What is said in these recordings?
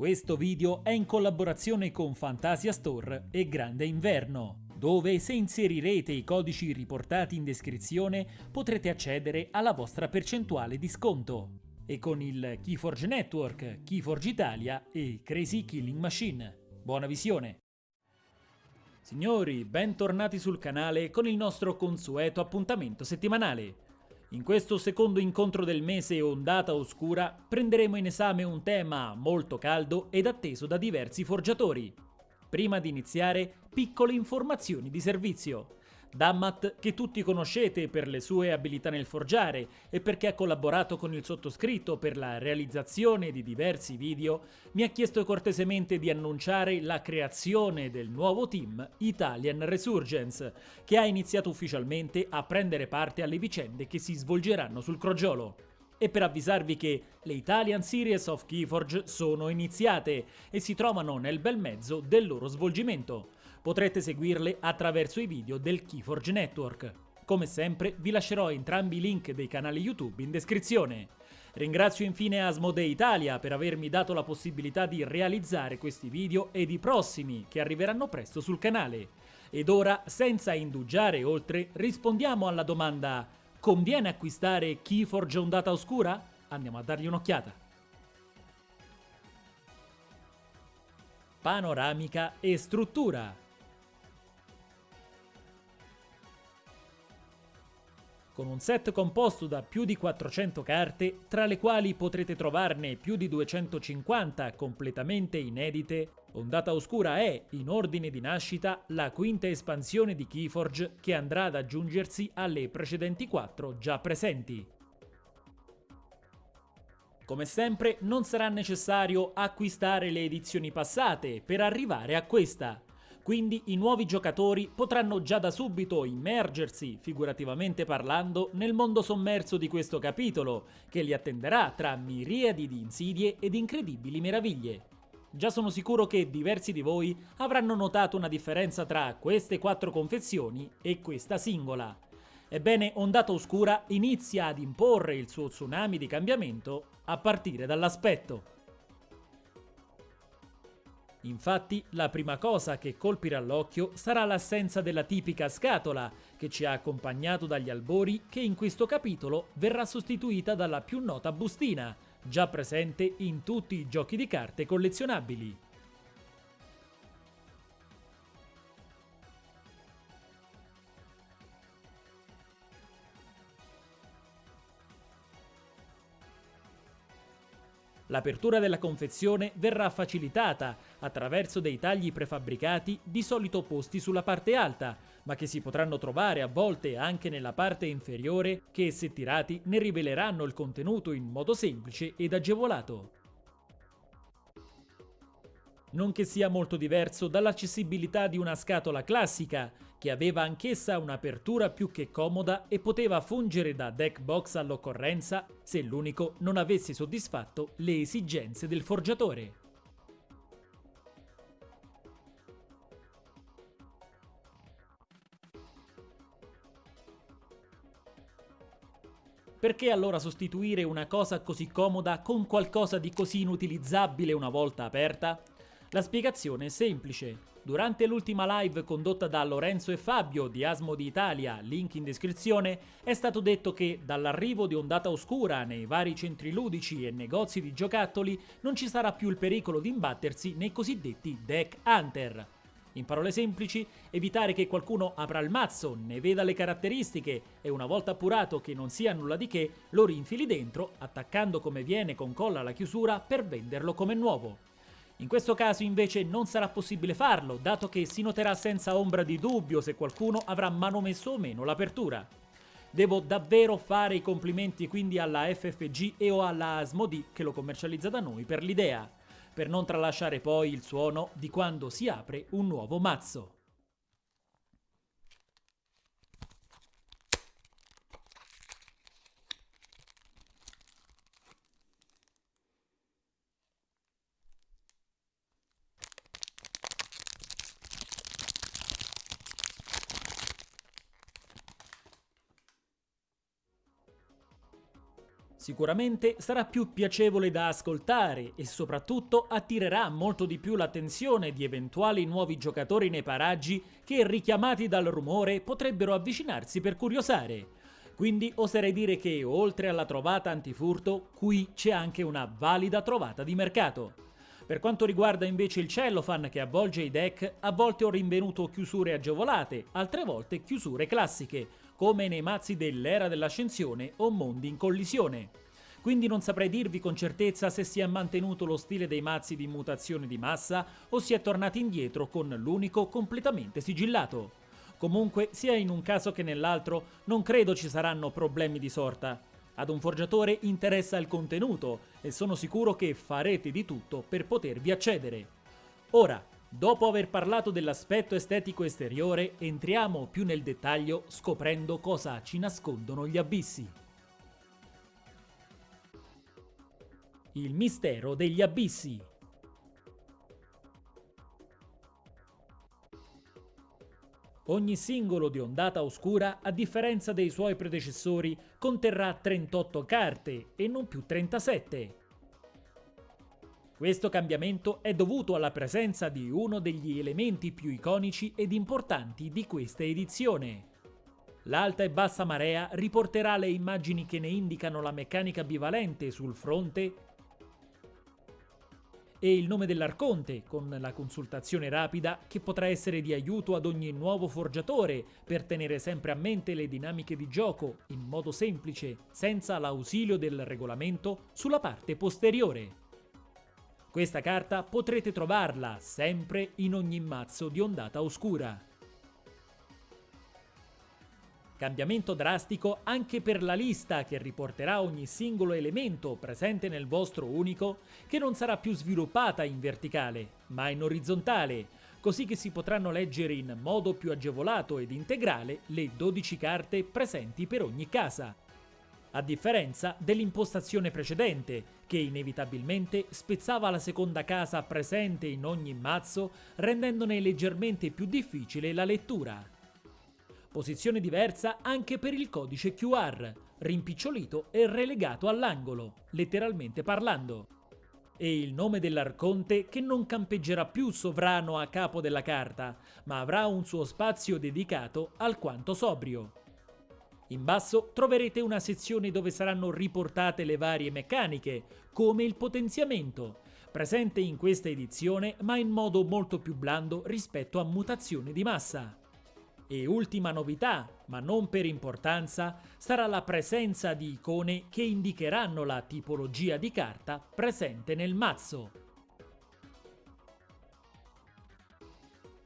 Questo video è in collaborazione con Fantasia Store e Grande Inverno, dove se inserirete i codici riportati in descrizione potrete accedere alla vostra percentuale di sconto. E con il Keyforge Network, Keyforge Italia e Crazy Killing Machine. Buona visione! Signori, bentornati sul canale con il nostro consueto appuntamento settimanale. In questo secondo incontro del mese Ondata Oscura prenderemo in esame un tema molto caldo ed atteso da diversi forgiatori. Prima di iniziare, piccole informazioni di servizio. Dammat, che tutti conoscete per le sue abilità nel forgiare e perché ha collaborato con il sottoscritto per la realizzazione di diversi video, mi ha chiesto cortesemente di annunciare la creazione del nuovo team Italian Resurgence, che ha iniziato ufficialmente a prendere parte alle vicende che si svolgeranno sul crogiolo e per avvisarvi che le Italian Series of Keyforge sono iniziate e si trovano nel bel mezzo del loro svolgimento. Potrete seguirle attraverso i video del Keyforge Network. Come sempre vi lascerò entrambi i link dei canali YouTube in descrizione. Ringrazio infine Asmodee Italia per avermi dato la possibilità di realizzare questi video ed i prossimi che arriveranno presto sul canale. Ed ora, senza indugiare oltre, rispondiamo alla domanda Conviene acquistare Keyforge Ondata Oscura? Andiamo a dargli un'occhiata. Panoramica e struttura con un set composto da più di 400 carte, tra le quali potrete trovarne più di 250 completamente inedite, Ondata Oscura è, in ordine di nascita, la quinta espansione di Keyforge che andrà ad aggiungersi alle precedenti quattro già presenti. Come sempre non sarà necessario acquistare le edizioni passate per arrivare a questa, quindi i nuovi giocatori potranno già da subito immergersi, figurativamente parlando, nel mondo sommerso di questo capitolo, che li attenderà tra miriadi di insidie ed incredibili meraviglie. Già sono sicuro che diversi di voi avranno notato una differenza tra queste quattro confezioni e questa singola. Ebbene, Ondata Oscura inizia ad imporre il suo tsunami di cambiamento a partire dall'aspetto. Infatti, la prima cosa che colpirà l'occhio sarà l'assenza della tipica scatola, che ci ha accompagnato dagli albori, che in questo capitolo verrà sostituita dalla più nota bustina, già presente in tutti i giochi di carte collezionabili. L'apertura della confezione verrà facilitata attraverso dei tagli prefabbricati di solito posti sulla parte alta, ma che si potranno trovare a volte anche nella parte inferiore che se tirati ne riveleranno il contenuto in modo semplice ed agevolato. Non che sia molto diverso dall'accessibilità di una scatola classica, che aveva anch'essa un'apertura più che comoda e poteva fungere da deck box all'occorrenza se l'unico non avesse soddisfatto le esigenze del forgiatore. Perché allora sostituire una cosa così comoda con qualcosa di così inutilizzabile una volta aperta? La spiegazione è semplice. Durante l'ultima live condotta da Lorenzo e Fabio di Asmo di Italia, link in descrizione, è stato detto che dall'arrivo di Ondata Oscura nei vari centri ludici e negozi di giocattoli non ci sarà più il pericolo di imbattersi nei cosiddetti deck hunter. In parole semplici, evitare che qualcuno apra il mazzo, ne veda le caratteristiche e una volta appurato che non sia nulla di che, lo rinfili dentro, attaccando come viene con colla alla chiusura per venderlo come nuovo. In questo caso invece non sarà possibile farlo, dato che si noterà senza ombra di dubbio se qualcuno avrà manomesso o meno l'apertura. Devo davvero fare i complimenti quindi alla FFG e o alla Asmodi che lo commercializza da noi per l'idea, per non tralasciare poi il suono di quando si apre un nuovo mazzo. Sicuramente sarà più piacevole da ascoltare e soprattutto attirerà molto di più l'attenzione di eventuali nuovi giocatori nei paraggi che, richiamati dal rumore, potrebbero avvicinarsi per curiosare. Quindi oserei dire che, oltre alla trovata antifurto, qui c'è anche una valida trovata di mercato. Per quanto riguarda invece il cellophane che avvolge i deck, a volte ho rinvenuto chiusure agevolate, altre volte chiusure classiche, come nei mazzi dell'era dell'ascensione o mondi in collisione. Quindi non saprei dirvi con certezza se si è mantenuto lo stile dei mazzi di mutazione di massa o si è tornati indietro con l'unico completamente sigillato. Comunque, sia in un caso che nell'altro, non credo ci saranno problemi di sorta. Ad un forgiatore interessa il contenuto e sono sicuro che farete di tutto per potervi accedere. Ora, Dopo aver parlato dell'aspetto estetico esteriore, entriamo più nel dettaglio scoprendo cosa ci nascondono gli abissi. Il mistero degli abissi. Ogni singolo di ondata oscura, a differenza dei suoi predecessori, conterrà 38 carte e non più 37. Questo cambiamento è dovuto alla presenza di uno degli elementi più iconici ed importanti di questa edizione. L'alta e bassa marea riporterà le immagini che ne indicano la meccanica bivalente sul fronte e il nome dell'arconte, con la consultazione rapida che potrà essere di aiuto ad ogni nuovo forgiatore per tenere sempre a mente le dinamiche di gioco in modo semplice, senza l'ausilio del regolamento, sulla parte posteriore. Questa carta potrete trovarla sempre in ogni mazzo di ondata oscura. Cambiamento drastico anche per la lista che riporterà ogni singolo elemento presente nel vostro unico che non sarà più sviluppata in verticale, ma in orizzontale, così che si potranno leggere in modo più agevolato ed integrale le 12 carte presenti per ogni casa a differenza dell'impostazione precedente, che inevitabilmente spezzava la seconda casa presente in ogni mazzo, rendendone leggermente più difficile la lettura. Posizione diversa anche per il codice QR, rimpicciolito e relegato all'angolo, letteralmente parlando. E il nome dell'arconte che non campeggerà più sovrano a capo della carta, ma avrà un suo spazio dedicato alquanto sobrio. In basso troverete una sezione dove saranno riportate le varie meccaniche, come il potenziamento, presente in questa edizione ma in modo molto più blando rispetto a mutazione di massa. E ultima novità, ma non per importanza, sarà la presenza di icone che indicheranno la tipologia di carta presente nel mazzo.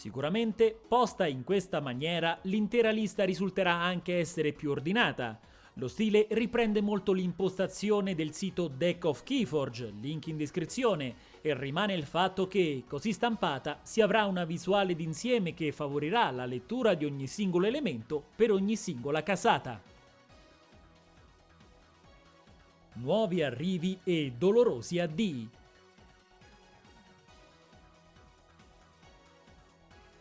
Sicuramente, posta in questa maniera, l'intera lista risulterà anche essere più ordinata. Lo stile riprende molto l'impostazione del sito Deck of Keyforge, link in descrizione, e rimane il fatto che, così stampata, si avrà una visuale d'insieme che favorirà la lettura di ogni singolo elemento per ogni singola casata. Nuovi arrivi e dolorosi addii.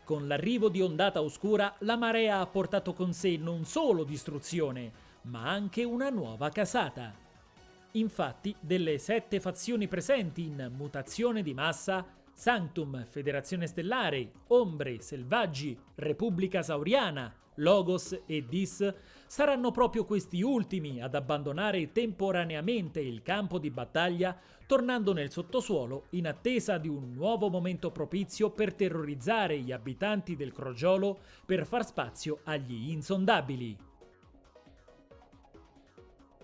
Con l'arrivo di Ondata Oscura, la marea ha portato con sé non solo distruzione, ma anche una nuova casata. Infatti, delle sette fazioni presenti in mutazione di massa, Sanctum, Federazione Stellare, Ombre, Selvaggi, Repubblica Sauriana, Logos e Dis saranno proprio questi ultimi ad abbandonare temporaneamente il campo di battaglia, tornando nel sottosuolo in attesa di un nuovo momento propizio per terrorizzare gli abitanti del Crogiolo per far spazio agli insondabili.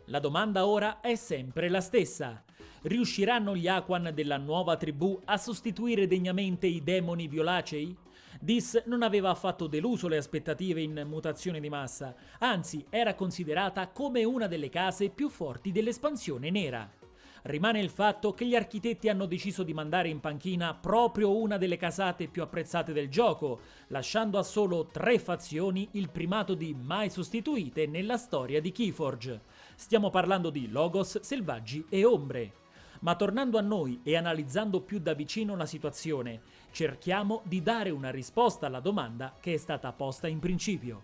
La domanda ora è sempre la stessa. Riusciranno gli Aquan della nuova tribù a sostituire degnamente i demoni violacei? Dis non aveva affatto deluso le aspettative in mutazione di massa, anzi era considerata come una delle case più forti dell'espansione nera. Rimane il fatto che gli architetti hanno deciso di mandare in panchina proprio una delle casate più apprezzate del gioco, lasciando a solo tre fazioni il primato di mai sostituite nella storia di Keyforge. Stiamo parlando di Logos, Selvaggi e Ombre. Ma tornando a noi e analizzando più da vicino la situazione, cerchiamo di dare una risposta alla domanda che è stata posta in principio.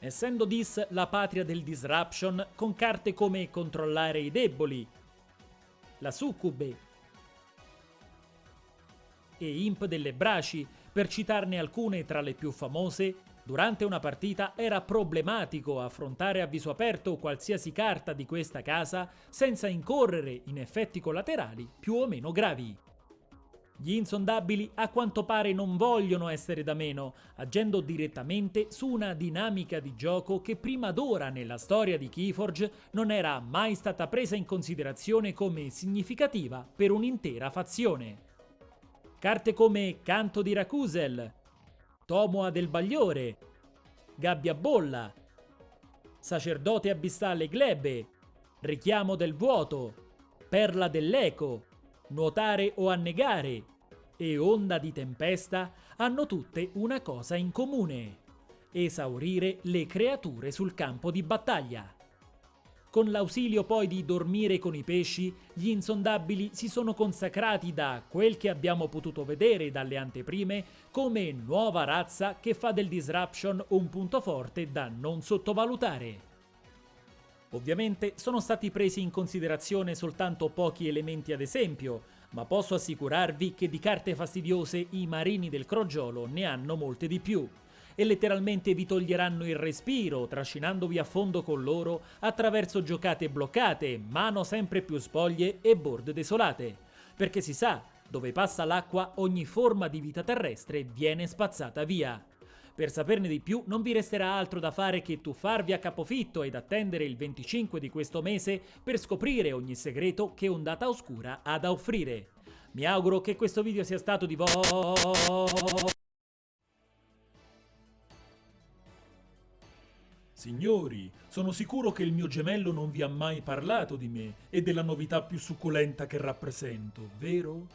essendo Dis la patria del disruption con carte come controllare i deboli, la succube e Imp delle Braci, per citarne alcune tra le più famose, durante una partita era problematico affrontare a viso aperto qualsiasi carta di questa casa senza incorrere in effetti collaterali più o meno gravi. Gli insondabili a quanto pare non vogliono essere da meno, agendo direttamente su una dinamica di gioco che prima d'ora nella storia di Keyforge non era mai stata presa in considerazione come significativa per un'intera fazione. Carte come Canto di Racusel, Tomoa del Bagliore, Gabbia Bolla, Sacerdote Abissale Glebe, Richiamo del Vuoto, Perla dell'Eco, nuotare o annegare e onda di tempesta hanno tutte una cosa in comune, esaurire le creature sul campo di battaglia. Con l'ausilio poi di dormire con i pesci, gli insondabili si sono consacrati da quel che abbiamo potuto vedere dalle anteprime come nuova razza che fa del disruption un punto forte da non sottovalutare. Ovviamente sono stati presi in considerazione soltanto pochi elementi ad esempio, ma posso assicurarvi che di carte fastidiose i marini del crogiolo ne hanno molte di più e letteralmente vi toglieranno il respiro trascinandovi a fondo con loro attraverso giocate bloccate, mano sempre più spoglie e board desolate. Perché si sa, dove passa l'acqua ogni forma di vita terrestre viene spazzata via. Per saperne di più non vi resterà altro da fare che tuffarvi a capofitto ed attendere il 25 di questo mese per scoprire ogni segreto che Ondata Oscura ha da offrire. Mi auguro che questo video sia stato di vostro... Signori, sono sicuro che il mio gemello non vi ha mai parlato di me e della novità più succulenta che rappresento, vero?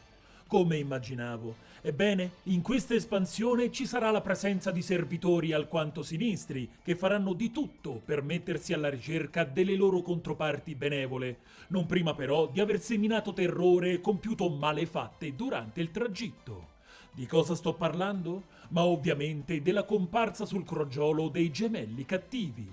come immaginavo. Ebbene, in questa espansione ci sarà la presenza di servitori alquanto sinistri, che faranno di tutto per mettersi alla ricerca delle loro controparti benevole, non prima però di aver seminato terrore e compiuto malefatte durante il tragitto. Di cosa sto parlando? Ma ovviamente della comparsa sul crogiolo dei gemelli cattivi.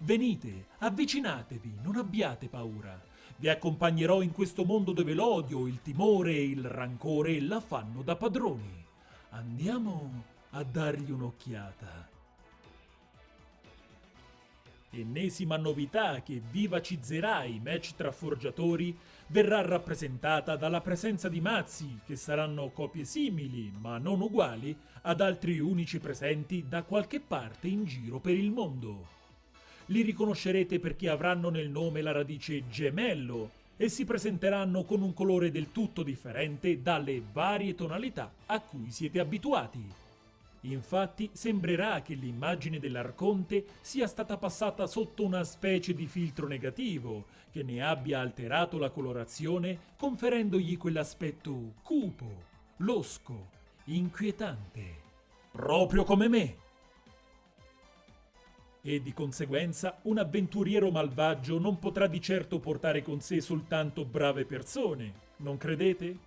Venite, avvicinatevi, non abbiate paura. Vi accompagnerò in questo mondo dove l'odio, il timore e il rancore la fanno da padroni. Andiamo a dargli un'occhiata. Ennesima novità che vivacizzerà i match tra forgiatori verrà rappresentata dalla presenza di mazzi che saranno copie simili ma non uguali ad altri unici presenti da qualche parte in giro per il mondo li riconoscerete perché avranno nel nome la radice gemello e si presenteranno con un colore del tutto differente dalle varie tonalità a cui siete abituati. Infatti sembrerà che l'immagine dell'Arconte sia stata passata sotto una specie di filtro negativo che ne abbia alterato la colorazione conferendogli quell'aspetto cupo, losco, inquietante. Proprio come me! e di conseguenza un avventuriero malvagio non potrà di certo portare con sé soltanto brave persone, non credete?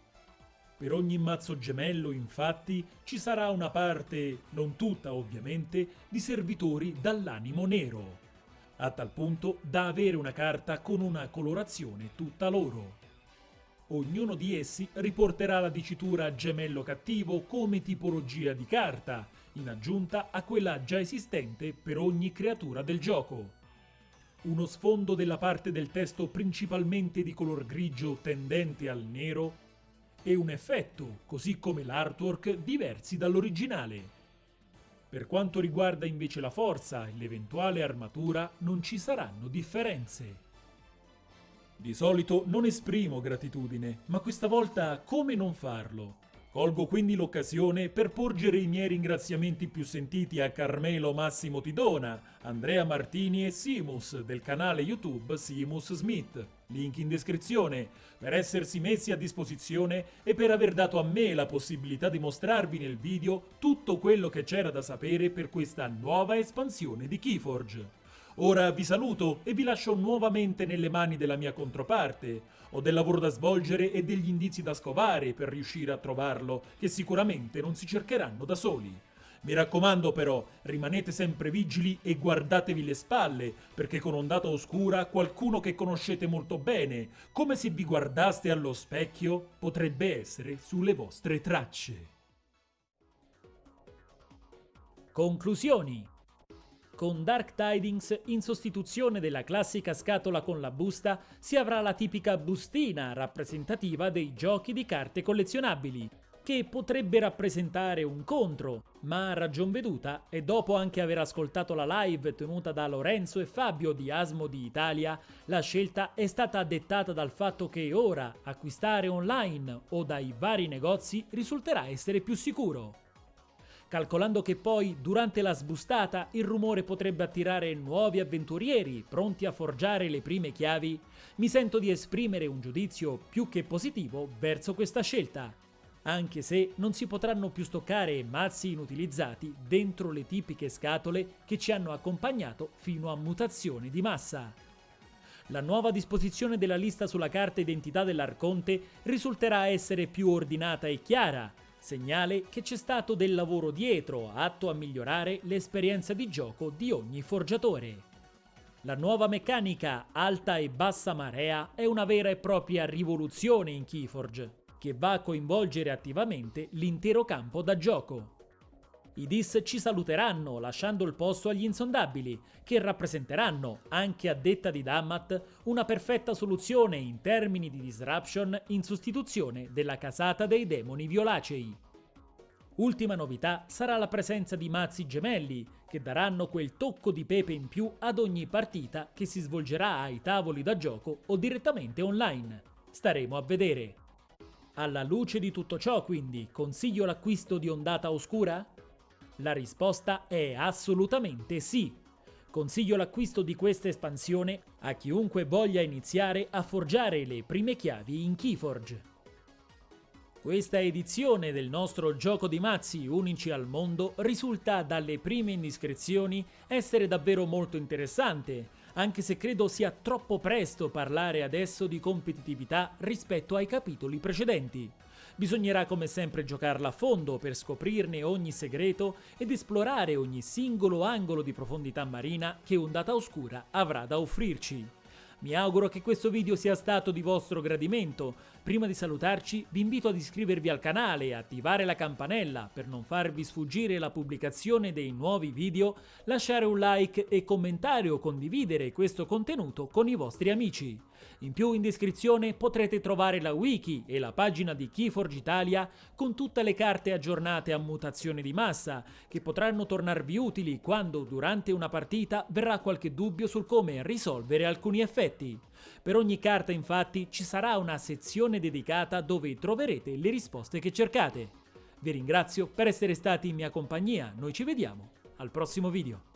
Per ogni mazzo gemello, infatti, ci sarà una parte, non tutta ovviamente, di servitori dall'animo nero, a tal punto da avere una carta con una colorazione tutta loro. Ognuno di essi riporterà la dicitura gemello cattivo come tipologia di carta, in aggiunta a quella già esistente per ogni creatura del gioco. Uno sfondo della parte del testo principalmente di color grigio tendente al nero e un effetto, così come l'artwork, diversi dall'originale. Per quanto riguarda invece la forza e l'eventuale armatura non ci saranno differenze. Di solito non esprimo gratitudine, ma questa volta come non farlo? Colgo quindi l'occasione per porgere i miei ringraziamenti più sentiti a Carmelo Massimo Tidona, Andrea Martini e Simus del canale YouTube Simus Smith, link in descrizione, per essersi messi a disposizione e per aver dato a me la possibilità di mostrarvi nel video tutto quello che c'era da sapere per questa nuova espansione di Keyforge. Ora vi saluto e vi lascio nuovamente nelle mani della mia controparte. Ho del lavoro da svolgere e degli indizi da scovare per riuscire a trovarlo, che sicuramente non si cercheranno da soli. Mi raccomando però, rimanete sempre vigili e guardatevi le spalle, perché con ondata oscura qualcuno che conoscete molto bene, come se vi guardaste allo specchio, potrebbe essere sulle vostre tracce. Conclusioni con Dark Tidings, in sostituzione della classica scatola con la busta, si avrà la tipica bustina rappresentativa dei giochi di carte collezionabili, che potrebbe rappresentare un contro, ma a ragion veduta, e dopo anche aver ascoltato la live tenuta da Lorenzo e Fabio di Asmo di Italia, la scelta è stata dettata dal fatto che ora acquistare online o dai vari negozi risulterà essere più sicuro. Calcolando che poi durante la sbustata il rumore potrebbe attirare nuovi avventurieri pronti a forgiare le prime chiavi, mi sento di esprimere un giudizio più che positivo verso questa scelta, anche se non si potranno più stoccare mazzi inutilizzati dentro le tipiche scatole che ci hanno accompagnato fino a mutazione di massa. La nuova disposizione della lista sulla carta identità dell'Arconte risulterà essere più ordinata e chiara, segnale che c'è stato del lavoro dietro atto a migliorare l'esperienza di gioco di ogni forgiatore. La nuova meccanica alta e bassa marea è una vera e propria rivoluzione in Keyforge, che va a coinvolgere attivamente l'intero campo da gioco. I DIS ci saluteranno lasciando il posto agli insondabili, che rappresenteranno, anche a detta di Dammat, una perfetta soluzione in termini di disruption in sostituzione della casata dei demoni violacei. Ultima novità sarà la presenza di mazzi gemelli, che daranno quel tocco di pepe in più ad ogni partita che si svolgerà ai tavoli da gioco o direttamente online. Staremo a vedere. Alla luce di tutto ciò, quindi, consiglio l'acquisto di Ondata Oscura? La risposta è assolutamente sì. Consiglio l'acquisto di questa espansione a chiunque voglia iniziare a forgiare le prime chiavi in Keyforge. Questa edizione del nostro gioco di mazzi unici al mondo risulta dalle prime indiscrezioni essere davvero molto interessante, anche se credo sia troppo presto parlare adesso di competitività rispetto ai capitoli precedenti. Bisognerà come sempre giocarla a fondo per scoprirne ogni segreto ed esplorare ogni singolo angolo di profondità marina che Ondata Oscura avrà da offrirci. Mi auguro che questo video sia stato di vostro gradimento. Prima di salutarci vi invito ad iscrivervi al canale e attivare la campanella per non farvi sfuggire la pubblicazione dei nuovi video, lasciare un like e commentare o condividere questo contenuto con i vostri amici. In più in descrizione potrete trovare la wiki e la pagina di Keyforge Italia con tutte le carte aggiornate a mutazione di massa, che potranno tornarvi utili quando durante una partita verrà qualche dubbio sul come risolvere alcuni effetti. Per ogni carta infatti ci sarà una sezione dedicata dove troverete le risposte che cercate. Vi ringrazio per essere stati in mia compagnia, noi ci vediamo al prossimo video.